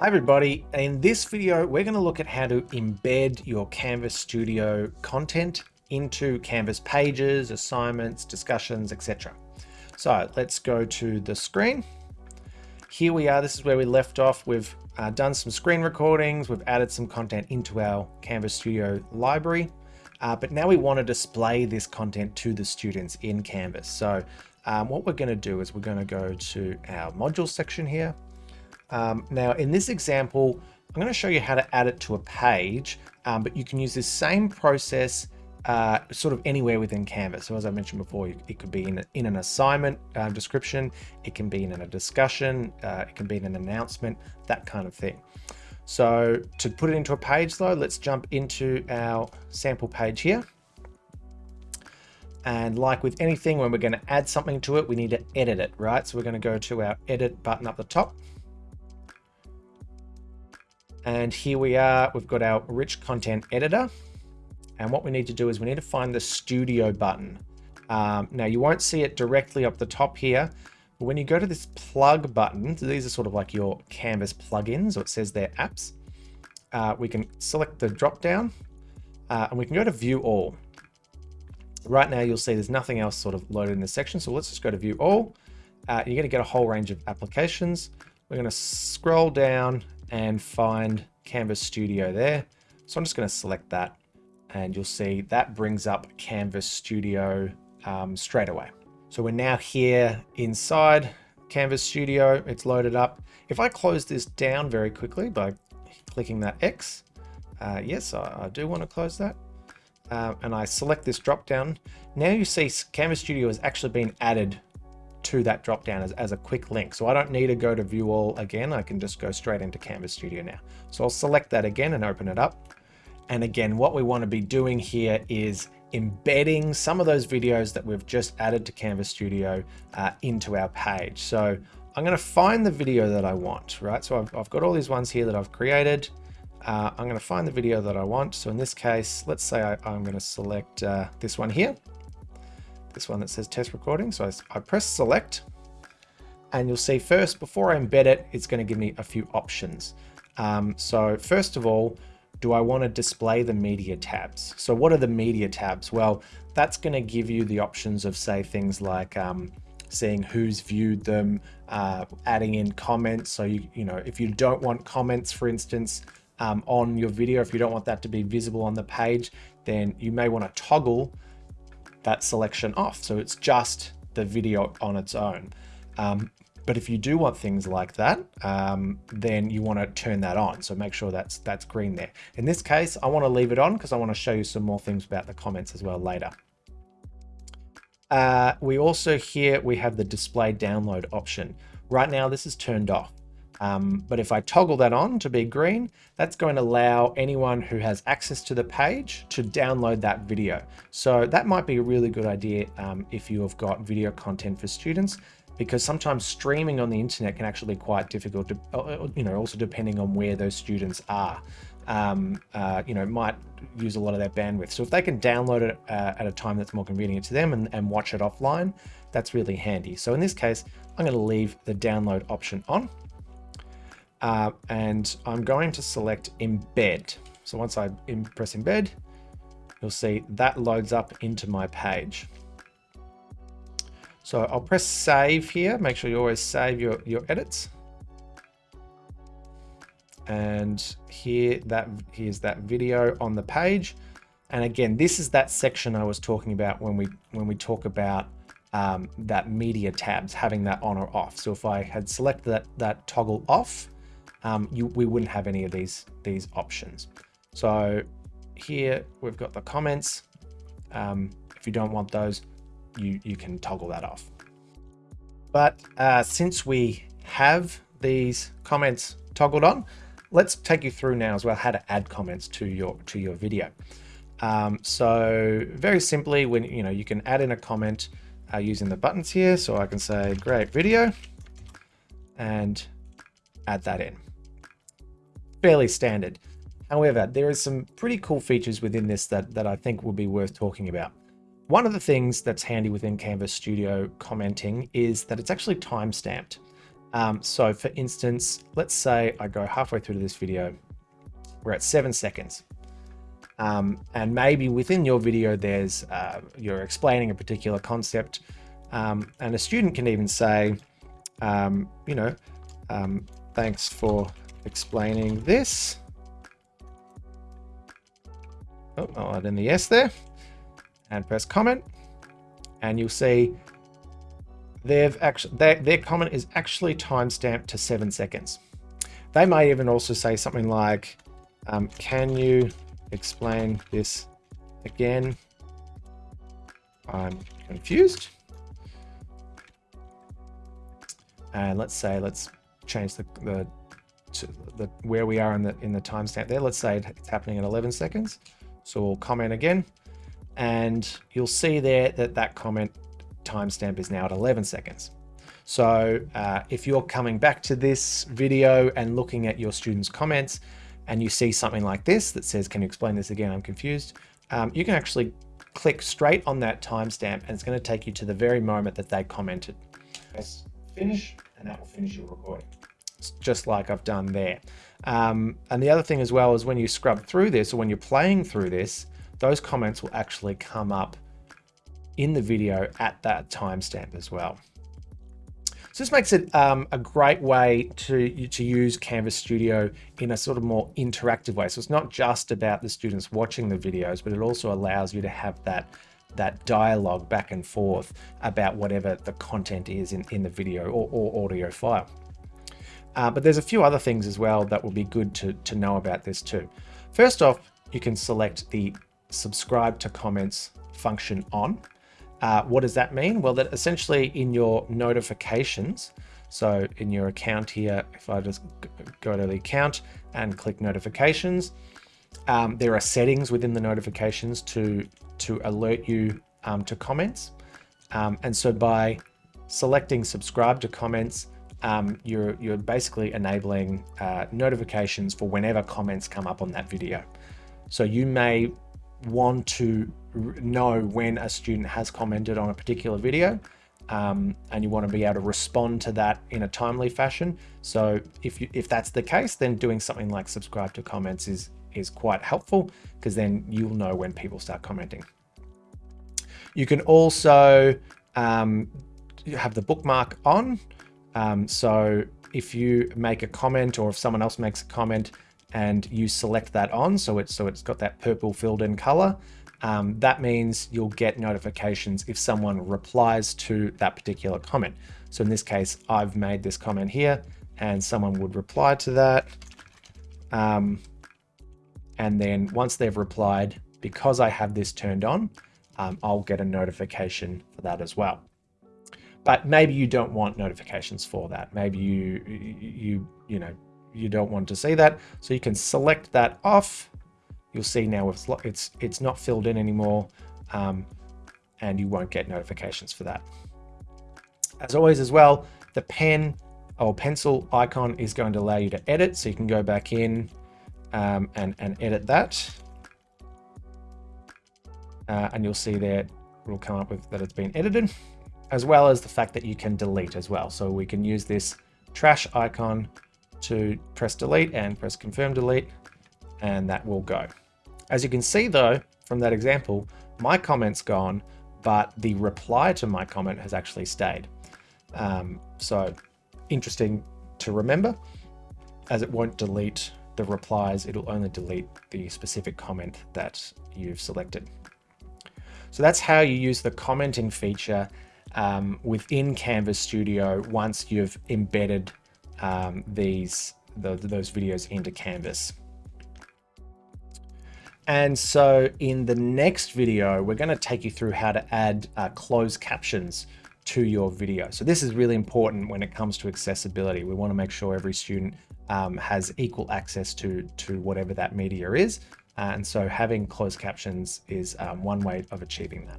Hi everybody, in this video we're going to look at how to embed your Canvas Studio content into Canvas pages, assignments, discussions, etc. So let's go to the screen. Here we are, this is where we left off. We've uh, done some screen recordings, we've added some content into our Canvas Studio library, uh, but now we want to display this content to the students in Canvas. So um, what we're going to do is we're going to go to our modules section here, um, now in this example, I'm going to show you how to add it to a page, um, but you can use this same process uh, sort of anywhere within Canvas. So as I mentioned before, it could be in, in an assignment uh, description, it can be in a discussion, uh, it can be in an announcement, that kind of thing. So to put it into a page though, let's jump into our sample page here. And like with anything, when we're going to add something to it, we need to edit it, right? So we're going to go to our edit button up the top. And here we are, we've got our rich content editor. And what we need to do is we need to find the studio button. Um, now you won't see it directly up the top here, but when you go to this plug button, so these are sort of like your Canvas plugins, or it says they're apps. Uh, we can select the drop down uh, and we can go to view all. Right now you'll see there's nothing else sort of loaded in this section. So let's just go to view all. Uh, you're going to get a whole range of applications. We're going to scroll down and find Canvas Studio there. So I'm just going to select that and you'll see that brings up Canvas Studio um, straight away. So we're now here inside Canvas Studio. It's loaded up. If I close this down very quickly by clicking that X, uh, yes, I, I, do want to close that. Uh, and I select this drop down. Now you see Canvas Studio has actually been added to that drop down as, as a quick link. So I don't need to go to view all again. I can just go straight into Canvas Studio now. So I'll select that again and open it up. And again, what we want to be doing here is embedding some of those videos that we've just added to Canvas Studio uh, into our page. So I'm going to find the video that I want, right? So I've, I've got all these ones here that I've created. Uh, I'm going to find the video that I want. So in this case, let's say I, am going to select uh, this one here this one that says test recording. So I, I press select and you'll see first, before I embed it, it's going to give me a few options. Um, so first of all, do I want to display the media tabs? So what are the media tabs? Well, that's going to give you the options of say things like um, seeing who's viewed them, uh, adding in comments. So you, you know, if you don't want comments, for instance, um, on your video, if you don't want that to be visible on the page, then you may want to toggle that selection off. So it's just the video on its own. Um, but if you do want things like that, um, then you want to turn that on. So make sure that's that's green there. In this case, I want to leave it on because I want to show you some more things about the comments as well later. Uh, we also here, we have the display download option. Right now, this is turned off. Um, but if I toggle that on to be green, that's going to allow anyone who has access to the page to download that video. So that might be a really good idea um, if you have got video content for students, because sometimes streaming on the internet can actually be quite difficult, to, uh, uh, you know, also depending on where those students are. Um, uh, you know, might use a lot of their bandwidth. So if they can download it uh, at a time that's more convenient to them and, and watch it offline, that's really handy. So in this case, I'm going to leave the download option on. Uh, and I'm going to select embed. So once I press embed, you'll see that loads up into my page. So I'll press save here. Make sure you always save your, your edits. And here that here's that video on the page. And again, this is that section I was talking about when we when we talk about um, that media tabs, having that on or off. So if I had selected that, that toggle off, um, you, we wouldn't have any of these, these options. So here we've got the comments. Um, if you don't want those, you, you can toggle that off. But uh, since we have these comments toggled on, let's take you through now as well how to add comments to your to your video. Um, so very simply, when you know you can add in a comment uh, using the buttons here. So I can say great video and add that in fairly standard. However, there are some pretty cool features within this that, that I think will be worth talking about. One of the things that's handy within Canvas Studio commenting is that it's actually time stamped. Um, so for instance, let's say I go halfway through to this video, we're at seven seconds. Um, and maybe within your video, there's uh, you're explaining a particular concept, um, and a student can even say, um, you know, um, thanks for explaining this. Oh, I'll add in the yes there, and press comment, and you'll see they've actually their, their comment is actually timestamped to seven seconds. They might even also say something like, um, "Can you explain this again. I'm confused. And let's say, let's change the, the, the where we are in the, in the timestamp there. Let's say it's happening at 11 seconds. So we'll comment again and you'll see there that that comment timestamp is now at 11 seconds. So uh, if you're coming back to this video and looking at your students' comments, and you see something like this that says, can you explain this again? I'm confused. Um, you can actually click straight on that timestamp and it's going to take you to the very moment that they commented. Press finish and that will finish your recording. Just like I've done there. Um, and the other thing as well is when you scrub through this or when you're playing through this, those comments will actually come up in the video at that timestamp as well. So this makes it um, a great way to, to use Canvas Studio in a sort of more interactive way. So it's not just about the students watching the videos, but it also allows you to have that that dialogue back and forth about whatever the content is in, in the video or, or audio file. Uh, but there's a few other things as well that will be good to, to know about this too. First off, you can select the subscribe to comments function on. Uh, what does that mean? Well, that essentially in your notifications, so in your account here, if I just go to the account and click notifications, um, there are settings within the notifications to, to alert you um, to comments. Um, and so by selecting subscribe to comments, um, you're, you're basically enabling uh, notifications for whenever comments come up on that video. So you may want to know when a student has commented on a particular video um, and you want to be able to respond to that in a timely fashion. So if you, if that's the case, then doing something like subscribe to comments is, is quite helpful because then you'll know when people start commenting. You can also um, have the bookmark on. Um, so if you make a comment or if someone else makes a comment and you select that on, so it's, so it's got that purple filled in color, um, that means you'll get notifications if someone replies to that particular comment. So in this case, I've made this comment here and someone would reply to that. Um, and then once they've replied, because I have this turned on, um, I'll get a notification for that as well. But maybe you don't want notifications for that. Maybe you, you, you know, you don't want to see that. So you can select that off you'll see now it's, it's, it's not filled in anymore um, and you won't get notifications for that. As always as well, the pen or pencil icon is going to allow you to edit. So you can go back in um, and, and edit that. Uh, and you'll see there it will come up with that it's been edited, as well as the fact that you can delete as well. So we can use this trash icon to press delete and press confirm delete, and that will go. As you can see though, from that example, my comment's gone, but the reply to my comment has actually stayed. Um, so interesting to remember, as it won't delete the replies, it'll only delete the specific comment that you've selected. So that's how you use the commenting feature um, within Canvas Studio once you've embedded um, these the, those videos into Canvas. And so in the next video, we're going to take you through how to add uh, closed captions to your video. So this is really important when it comes to accessibility. We want to make sure every student um, has equal access to, to whatever that media is. Uh, and so having closed captions is um, one way of achieving that.